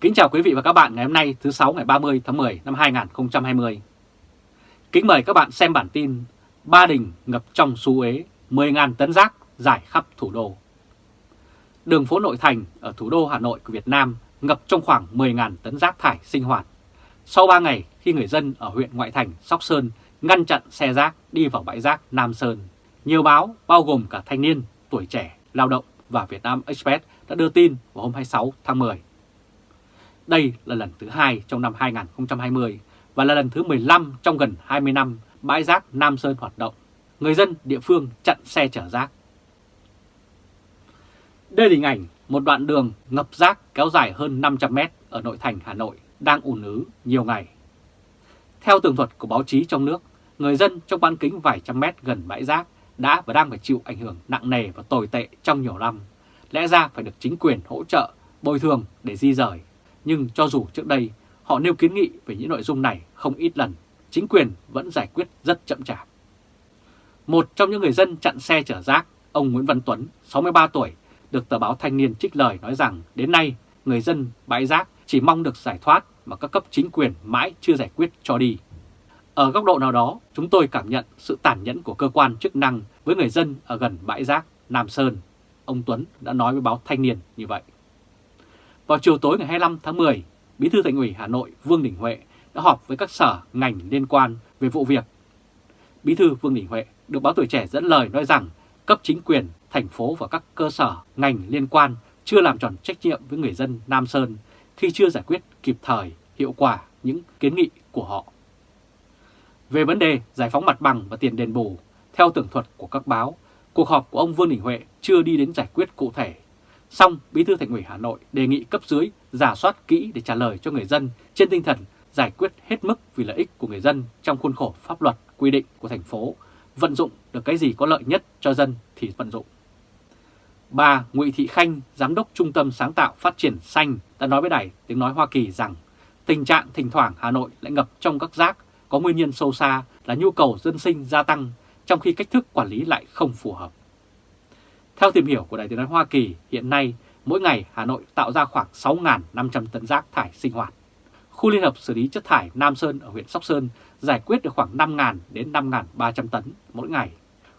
Kính chào quý vị và các bạn ngày hôm nay thứ 6 ngày 30 tháng 10 năm 2020. Kính mời các bạn xem bản tin Ba Đình ngập trong xu ế, 10.000 tấn rác giải khắp thủ đô. Đường phố nội thành ở thủ đô Hà Nội của Việt Nam ngập trong khoảng 10.000 tấn rác thải sinh hoạt. Sau 3 ngày khi người dân ở huyện ngoại thành Sóc Sơn ngăn chặn xe rác đi vào bãi rác Nam Sơn, nhiều báo bao gồm cả thanh niên, tuổi trẻ, lao động và Việt Nam Express đã đưa tin vào hôm 26 tháng 10. Đây là lần thứ hai trong năm 2020 và là lần thứ 15 trong gần 20 năm bãi rác Nam Sơn hoạt động. Người dân địa phương chặn xe chở rác. Đây là hình ảnh một đoạn đường ngập rác kéo dài hơn 500 mét ở nội thành Hà Nội đang ùn ứ nhiều ngày. Theo tường thuật của báo chí trong nước, người dân trong bán kính vài trăm mét gần bãi rác đã và đang phải chịu ảnh hưởng nặng nề và tồi tệ trong nhiều năm. Lẽ ra phải được chính quyền hỗ trợ, bồi thường để di rời. Nhưng cho dù trước đây họ nêu kiến nghị về những nội dung này không ít lần, chính quyền vẫn giải quyết rất chậm chạp. Một trong những người dân chặn xe chở rác, ông Nguyễn Văn Tuấn, 63 tuổi, được tờ báo Thanh niên trích lời nói rằng đến nay người dân bãi rác chỉ mong được giải thoát mà các cấp chính quyền mãi chưa giải quyết cho đi. Ở góc độ nào đó, chúng tôi cảm nhận sự tàn nhẫn của cơ quan chức năng với người dân ở gần bãi rác Nam Sơn. Ông Tuấn đã nói với báo Thanh niên như vậy. Vào chiều tối ngày 25 tháng 10, Bí thư Thành ủy Hà Nội Vương Đình Huệ đã họp với các sở ngành liên quan về vụ việc. Bí thư Vương Đình Huệ được báo tuổi trẻ dẫn lời nói rằng cấp chính quyền, thành phố và các cơ sở ngành liên quan chưa làm tròn trách nhiệm với người dân Nam Sơn khi chưa giải quyết kịp thời, hiệu quả những kiến nghị của họ. Về vấn đề giải phóng mặt bằng và tiền đền bù, theo tường thuật của các báo, cuộc họp của ông Vương Đình Huệ chưa đi đến giải quyết cụ thể xong Bí thư Thành ủy Hà Nội đề nghị cấp dưới giả soát kỹ để trả lời cho người dân trên tinh thần giải quyết hết mức vì lợi ích của người dân trong khuôn khổ pháp luật quy định của thành phố, vận dụng được cái gì có lợi nhất cho dân thì vận dụng. Bà Ngụy Thị Khanh, Giám đốc Trung tâm Sáng tạo Phát triển Xanh đã nói với Đài Tiếng Nói Hoa Kỳ rằng tình trạng thỉnh thoảng Hà Nội lại ngập trong các rác có nguyên nhân sâu xa là nhu cầu dân sinh gia tăng trong khi cách thức quản lý lại không phù hợp. Theo tìm hiểu của Đài Tiếng Nói Hoa Kỳ, hiện nay mỗi ngày Hà Nội tạo ra khoảng 6.500 tấn rác thải sinh hoạt. Khu Liên hợp xử lý chất thải Nam Sơn ở huyện Sóc Sơn giải quyết được khoảng 5.000 đến 5.300 tấn mỗi ngày.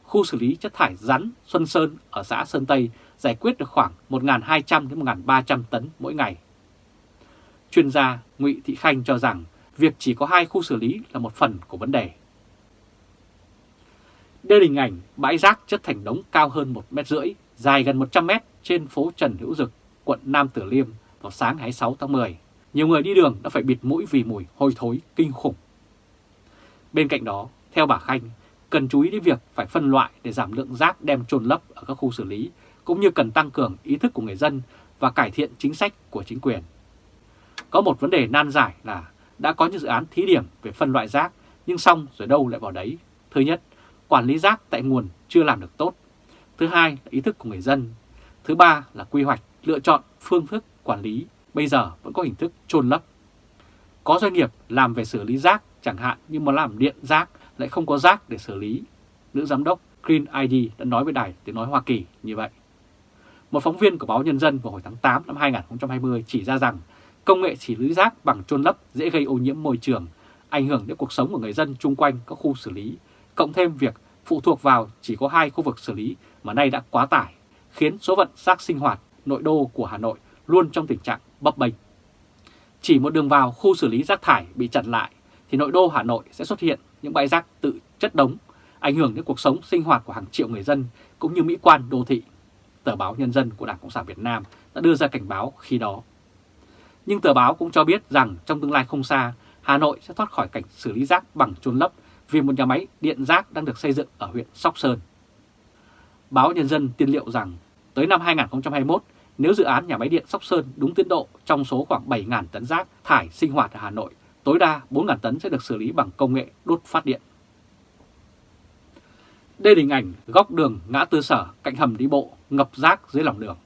Khu xử lý chất thải rắn Xuân Sơn ở xã Sơn Tây giải quyết được khoảng 1.200 đến 1.300 tấn mỗi ngày. Chuyên gia Ngụy Thị Khanh cho rằng việc chỉ có hai khu xử lý là một phần của vấn đề. Đây là hình ảnh bãi rác chất thành đống cao hơn 1 mét rưỡi, dài gần 100 mét trên phố Trần Hữu Dực, quận Nam Tử Liêm vào sáng 26 tháng 10. Nhiều người đi đường đã phải bịt mũi vì mùi hôi thối kinh khủng. Bên cạnh đó, theo bà Khanh, cần chú ý đến việc phải phân loại để giảm lượng rác đem trôn lấp ở các khu xử lý, cũng như cần tăng cường ý thức của người dân và cải thiện chính sách của chính quyền. Có một vấn đề nan giải là đã có những dự án thí điểm về phân loại rác, nhưng xong rồi đâu lại vào đấy. Thứ nhất, quản lý rác tại nguồn chưa làm được tốt. Thứ hai là ý thức của người dân. Thứ ba là quy hoạch, lựa chọn phương thức quản lý bây giờ vẫn có hình thức chôn lấp. Có doanh nghiệp làm về xử lý rác chẳng hạn nhưng mà làm điện rác lại không có rác để xử lý. Nữ giám đốc Green ID đã nói với đài tiếng nói Hoa Kỳ như vậy. Một phóng viên của báo Nhân dân vào hồi tháng 8 năm 2020 chỉ ra rằng công nghệ xử lý rác bằng chôn lấp dễ gây ô nhiễm môi trường, ảnh hưởng đến cuộc sống của người dân chung quanh các khu xử lý, cộng thêm việc phụ thuộc vào chỉ có hai khu vực xử lý mà nay đã quá tải, khiến số vận rác sinh hoạt nội đô của Hà Nội luôn trong tình trạng bấp bênh. Chỉ một đường vào khu xử lý rác thải bị chặn lại thì nội đô Hà Nội sẽ xuất hiện những bãi rác tự chất đống, ảnh hưởng đến cuộc sống sinh hoạt của hàng triệu người dân cũng như mỹ quan đô thị. Tờ báo Nhân dân của Đảng Cộng sản Việt Nam đã đưa ra cảnh báo khi đó. Nhưng tờ báo cũng cho biết rằng trong tương lai không xa, Hà Nội sẽ thoát khỏi cảnh xử lý rác bằng chôn lấp vì một nhà máy điện rác đang được xây dựng ở huyện Sóc Sơn. Báo Nhân dân tiên liệu rằng tới năm 2021, nếu dự án nhà máy điện Sóc Sơn đúng tiến độ trong số khoảng 7.000 tấn rác thải sinh hoạt ở Hà Nội, tối đa 4.000 tấn sẽ được xử lý bằng công nghệ đốt phát điện. Đây là hình ảnh góc đường ngã tư sở cạnh hầm đi bộ ngập rác dưới lòng đường.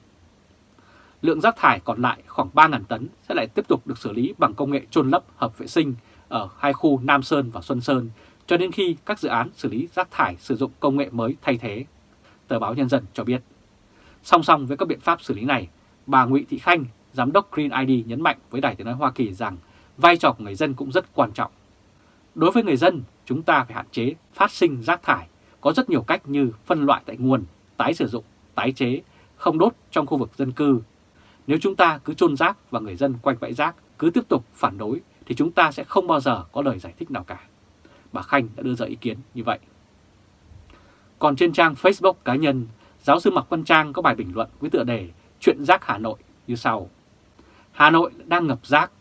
Lượng rác thải còn lại khoảng 3.000 tấn sẽ lại tiếp tục được xử lý bằng công nghệ trôn lấp hợp vệ sinh ở hai khu Nam Sơn và Xuân Sơn cho đến khi các dự án xử lý rác thải sử dụng công nghệ mới thay thế. Tờ báo Nhân dân cho biết. Song song với các biện pháp xử lý này, bà Nguyễn Thị Khanh, Giám đốc Green ID nhấn mạnh với Đài tiếng nói Hoa Kỳ rằng vai trò của người dân cũng rất quan trọng. Đối với người dân, chúng ta phải hạn chế phát sinh rác thải. Có rất nhiều cách như phân loại tại nguồn, tái sử dụng, tái chế, không đốt trong khu vực dân cư. Nếu chúng ta cứ chôn rác và người dân quanh bãi rác cứ tiếp tục phản đối thì chúng ta sẽ không bao giờ có lời giải thích nào cả. Bà Khanh đã đưa ra ý kiến như vậy. Còn trên trang Facebook cá nhân, giáo sư Mạc Văn Trang có bài bình luận với tựa đề Chuyện rác Hà Nội như sau. Hà Nội đang ngập rác.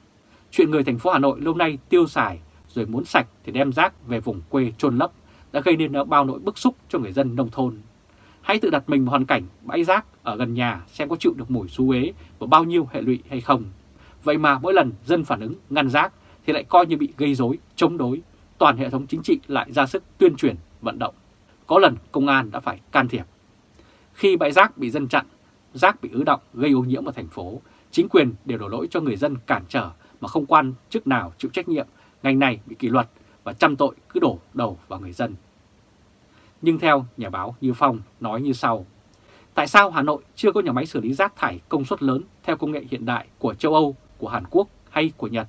Chuyện người thành phố Hà Nội lâu nay tiêu xài rồi muốn sạch thì đem rác về vùng quê trôn lấp đã gây nên bao nỗi bức xúc cho người dân nông thôn. Hãy tự đặt mình vào hoàn cảnh bãi rác ở gần nhà xem có chịu được mùi xú uế và bao nhiêu hệ lụy hay không. Vậy mà mỗi lần dân phản ứng ngăn rác thì lại coi như bị gây rối, chống đối. Toàn hệ thống chính trị lại ra sức tuyên truyền, vận động. Có lần công an đã phải can thiệp. Khi bãi rác bị dân chặn, rác bị ứ động gây ô nhiễm ở thành phố, chính quyền đều đổ lỗi cho người dân cản trở mà không quan chức nào chịu trách nhiệm, ngành này bị kỷ luật và trăm tội cứ đổ đầu vào người dân. Nhưng theo nhà báo Như Phong nói như sau, tại sao Hà Nội chưa có nhà máy xử lý rác thải công suất lớn theo công nghệ hiện đại của châu Âu, của Hàn Quốc hay của Nhật?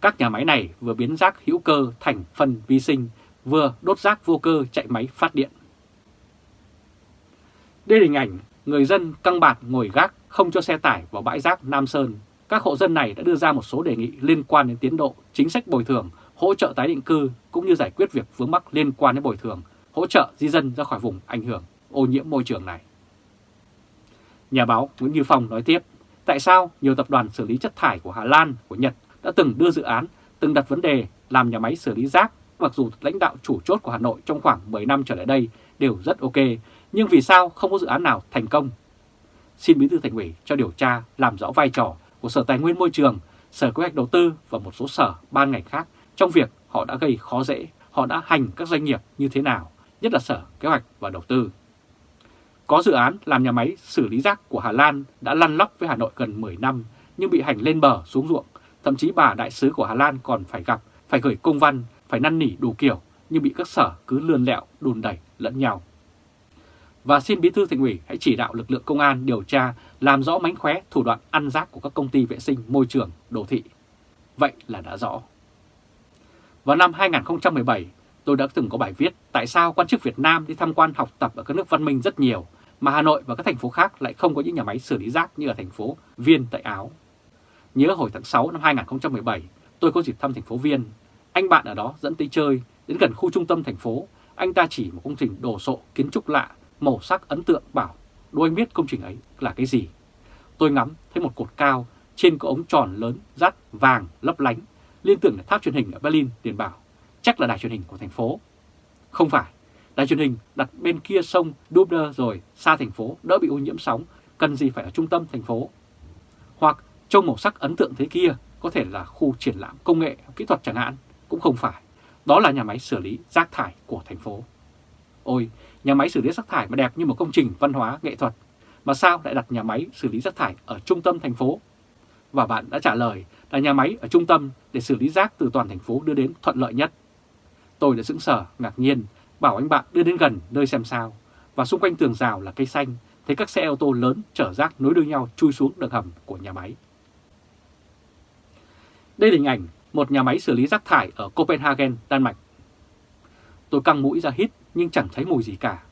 Các nhà máy này vừa biến rác hữu cơ thành phần vi sinh, vừa đốt rác vô cơ chạy máy phát điện. Đây là hình ảnh người dân căng bạt ngồi gác không cho xe tải vào bãi rác Nam Sơn. Các hộ dân này đã đưa ra một số đề nghị liên quan đến tiến độ, chính sách bồi thường, hỗ trợ tái định cư cũng như giải quyết việc vướng mắc liên quan đến bồi thường, hỗ trợ di dân ra khỏi vùng ảnh hưởng ô nhiễm môi trường này. Nhà báo Nguyễn Như Phong nói tiếp, tại sao nhiều tập đoàn xử lý chất thải của Hà Lan, của Nhật đã từng đưa dự án, từng đặt vấn đề làm nhà máy xử lý rác, mặc dù lãnh đạo chủ chốt của Hà Nội trong khoảng 10 năm trở lại đây đều rất ok, nhưng vì sao không có dự án nào thành công? Xin Bí thư Thành ủy cho điều tra làm rõ vai trò của Sở Tài nguyên Môi trường, Sở Kế hoạch Đầu tư và một số sở ban ngành khác trong việc họ đã gây khó dễ, họ đã hành các doanh nghiệp như thế nào, nhất là Sở Kế hoạch và Đầu tư. Có dự án làm nhà máy xử lý rác của Hà Lan đã lăn lóc với Hà Nội gần 10 năm nhưng bị hành lên bờ xuống ruộng. Thậm chí bà đại sứ của Hà Lan còn phải gặp, phải gửi công văn, phải năn nỉ đủ kiểu nhưng bị các sở cứ lươn lẹo, đùn đẩy lẫn nhau. Và xin Bí thư Thành ủy hãy chỉ đạo lực lượng công an điều tra làm rõ mánh khóe thủ đoạn ăn rác của các công ty vệ sinh môi trường đô thị. Vậy là đã rõ. Vào năm 2017, tôi đã từng có bài viết tại sao quan chức Việt Nam đi tham quan học tập ở các nước văn minh rất nhiều, mà Hà Nội và các thành phố khác lại không có những nhà máy xử lý rác như ở thành phố Viên tại Áo. Nhớ hồi tháng 6 năm 2017, tôi có dịp thăm thành phố Viên. Anh bạn ở đó dẫn tới chơi, đến gần khu trung tâm thành phố, anh ta chỉ một công trình đồ sộ kiến trúc lạ, màu sắc ấn tượng bảo, đôi anh biết công trình ấy là cái gì. Tôi ngắm thấy một cột cao, trên có ống tròn lớn, rắt, vàng, lấp lánh, liên tưởng là tháp truyền hình ở Berlin, liền bảo, chắc là đài truyền hình của thành phố. Không phải, đài truyền hình đặt bên kia sông Dubner rồi, xa thành phố, đỡ bị ô nhiễm sóng, cần gì phải ở trung tâm thành phố. Hoặc trông màu sắc ấn tượng thế kia có thể là khu triển lãm công nghệ, kỹ thuật chẳng hạn, cũng không phải. Đó là nhà máy xử lý rác thải của thành phố. Ôi, nhà máy xử lý rác thải mà đẹp như một công trình văn hóa nghệ thuật, mà sao lại đặt nhà máy xử lý rác thải ở trung tâm thành phố? Và bạn đã trả lời là nhà máy ở trung tâm để xử lý rác từ toàn thành phố đưa đến thuận lợi nhất. Tôi đã sững sờ, ngạc nhiên, bảo anh bạn đưa đến gần nơi xem sao. Và xung quanh tường rào là cây xanh, thấy các xe ô tô lớn chở rác nối đuôi nhau chui xuống đường hầm của nhà máy. Đây là hình ảnh một nhà máy xử lý rác thải ở Copenhagen, Đan Mạch. Tôi căng mũi ra hít nhưng chẳng thấy mùi gì cả.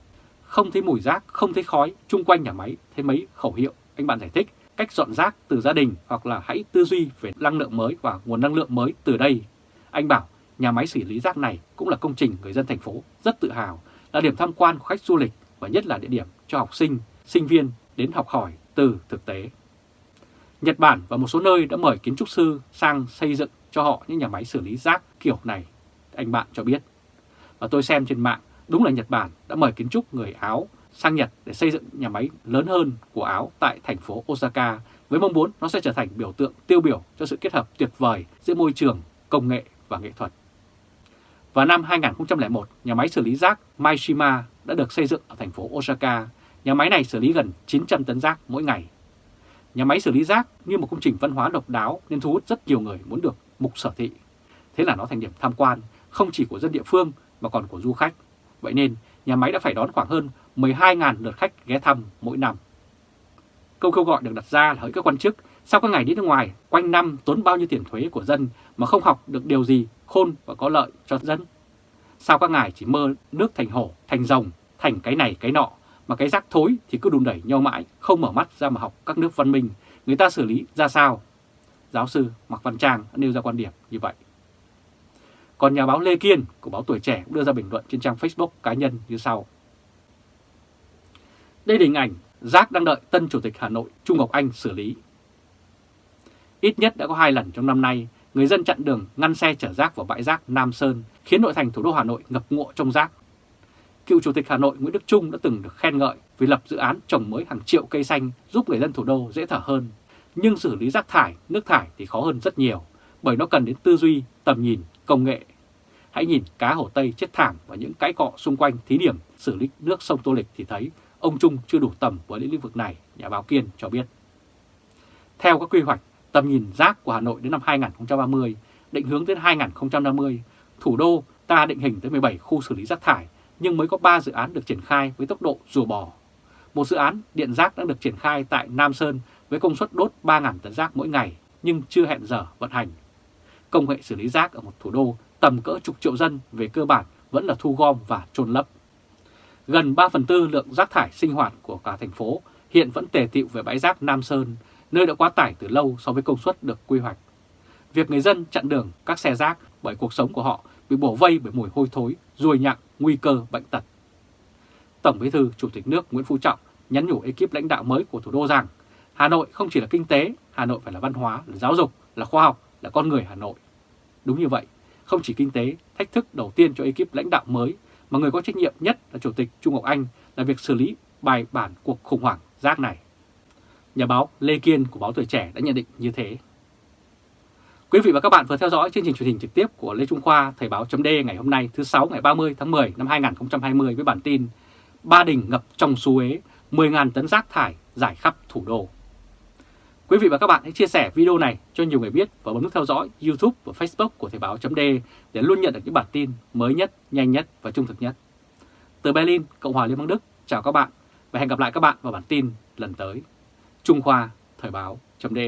Không thấy mùi rác, không thấy khói, chung quanh nhà máy thấy mấy khẩu hiệu. Anh bạn giải thích cách dọn rác từ gia đình hoặc là hãy tư duy về năng lượng mới và nguồn năng lượng mới từ đây. Anh bảo nhà máy xử lý rác này cũng là công trình người dân thành phố rất tự hào, là điểm tham quan của khách du lịch và nhất là địa điểm cho học sinh, sinh viên đến học hỏi từ thực tế. Nhật Bản và một số nơi đã mời kiến trúc sư sang xây dựng cho họ những nhà máy xử lý rác kiểu này, anh bạn cho biết. Và tôi xem trên mạng, đúng là Nhật Bản đã mời kiến trúc người Áo sang Nhật để xây dựng nhà máy lớn hơn của Áo tại thành phố Osaka với mong muốn nó sẽ trở thành biểu tượng tiêu biểu cho sự kết hợp tuyệt vời giữa môi trường, công nghệ và nghệ thuật. Vào năm 2001, nhà máy xử lý rác Maishima đã được xây dựng ở thành phố Osaka. Nhà máy này xử lý gần 900 tấn rác mỗi ngày. Nhà máy xử lý rác như một công trình văn hóa độc đáo nên thu hút rất nhiều người muốn được mục sở thị. Thế là nó thành điểm tham quan không chỉ của dân địa phương mà còn của du khách. Vậy nên nhà máy đã phải đón khoảng hơn 12.000 lượt khách ghé thăm mỗi năm. Câu kêu gọi được đặt ra là hỡi các quan chức Sau các ngày đi nước ngoài, quanh năm tốn bao nhiêu tiền thuế của dân mà không học được điều gì khôn và có lợi cho dân? Sao các ngài chỉ mơ nước thành hổ, thành rồng, thành cái này cái nọ, mà cái rác thối thì cứ đùn đẩy nhau mãi, không mở mắt ra mà học các nước văn minh, người ta xử lý ra sao? Giáo sư Mạc Văn Trang đã nêu ra quan điểm như vậy. Còn nhà báo Lê Kiên của báo Tuổi Trẻ cũng đưa ra bình luận trên trang Facebook cá nhân như sau. Đây là hình ảnh rác đang đợi tân Chủ tịch Hà Nội Trung Ngọc Anh xử lý. Ít nhất đã có hai lần trong năm nay, người dân chặn đường ngăn xe chở rác vào bãi rác Nam Sơn, khiến nội thành thủ đô Hà Nội ngập ngụa trong rác. Cựu Chủ tịch Hà Nội Nguyễn Đức Trung đã từng được khen ngợi vì lập dự án trồng mới hàng triệu cây xanh giúp người dân thủ đô dễ thở hơn. Nhưng xử lý rác thải, nước thải thì khó hơn rất nhiều, bởi nó cần đến tư duy, tầm nhìn, công nghệ. Hãy nhìn cá Hồ Tây chết thảm và những cái cọ xung quanh thí điểm xử lý nước sông Tô Lịch thì thấy ông Trung chưa đủ tầm với lĩnh vực này, nhà báo Kiên cho biết. Theo các quy hoạch, tầm nhìn rác của Hà Nội đến năm 2030, định hướng đến 2050, thủ đô ta định hình tới 17 khu xử lý rác thải, nhưng mới có 3 dự án được triển khai với tốc độ rùa bò. Một dự án điện rác đang được triển khai tại Nam Sơn với công suất đốt 3.000 tấn rác mỗi ngày, nhưng chưa hẹn giờ vận hành. Công nghệ xử lý rác ở một thủ đô tầm cỡ chục triệu dân về cơ bản vẫn là thu gom và trôn lấp. Gần 3 phần tư lượng rác thải sinh hoạt của cả thành phố hiện vẫn tề tiệu về bãi rác Nam Sơn, nơi đã quá tải từ lâu so với công suất được quy hoạch. Việc người dân chặn đường các xe rác bởi cuộc sống của họ bị bổ vây bởi mùi hôi thối, ruồi nhặng, nguy cơ bệnh tật. Tổng Bí thư Chủ tịch nước Nguyễn Phú Trọng nhắn nhủ ekip lãnh đạo mới của thủ đô rằng Hà Nội không chỉ là kinh tế, Hà Nội phải là văn hóa, là giáo dục, là khoa học, là con người Hà Nội. Đúng như vậy, không chỉ kinh tế, thách thức đầu tiên cho ekip lãnh đạo mới mà người có trách nhiệm nhất là Chủ tịch Trung Ngọc Anh là việc xử lý bài bản cuộc khủng hoảng rác này. Nhà báo Lê Kiên của báo Tuổi Trẻ đã nhận định như thế. Quý vị và các bạn vừa theo dõi chương trình truyền hình trực tiếp của Lê Trung Khoa Thời báo chấm ngày hôm nay thứ 6 ngày 30 tháng 10 năm 2020 với bản tin Ba Đình ngập trong suối 10.000 tấn rác thải giải khắp thủ đô. Quý vị và các bạn hãy chia sẻ video này cho nhiều người biết và bấm nút theo dõi YouTube và Facebook của Thời báo .d để luôn nhận được những bản tin mới nhất, nhanh nhất và trung thực nhất. Từ Berlin, Cộng hòa Liên bang Đức, chào các bạn và hẹn gặp lại các bạn vào bản tin lần tới. Trung Khoa Thời báo .d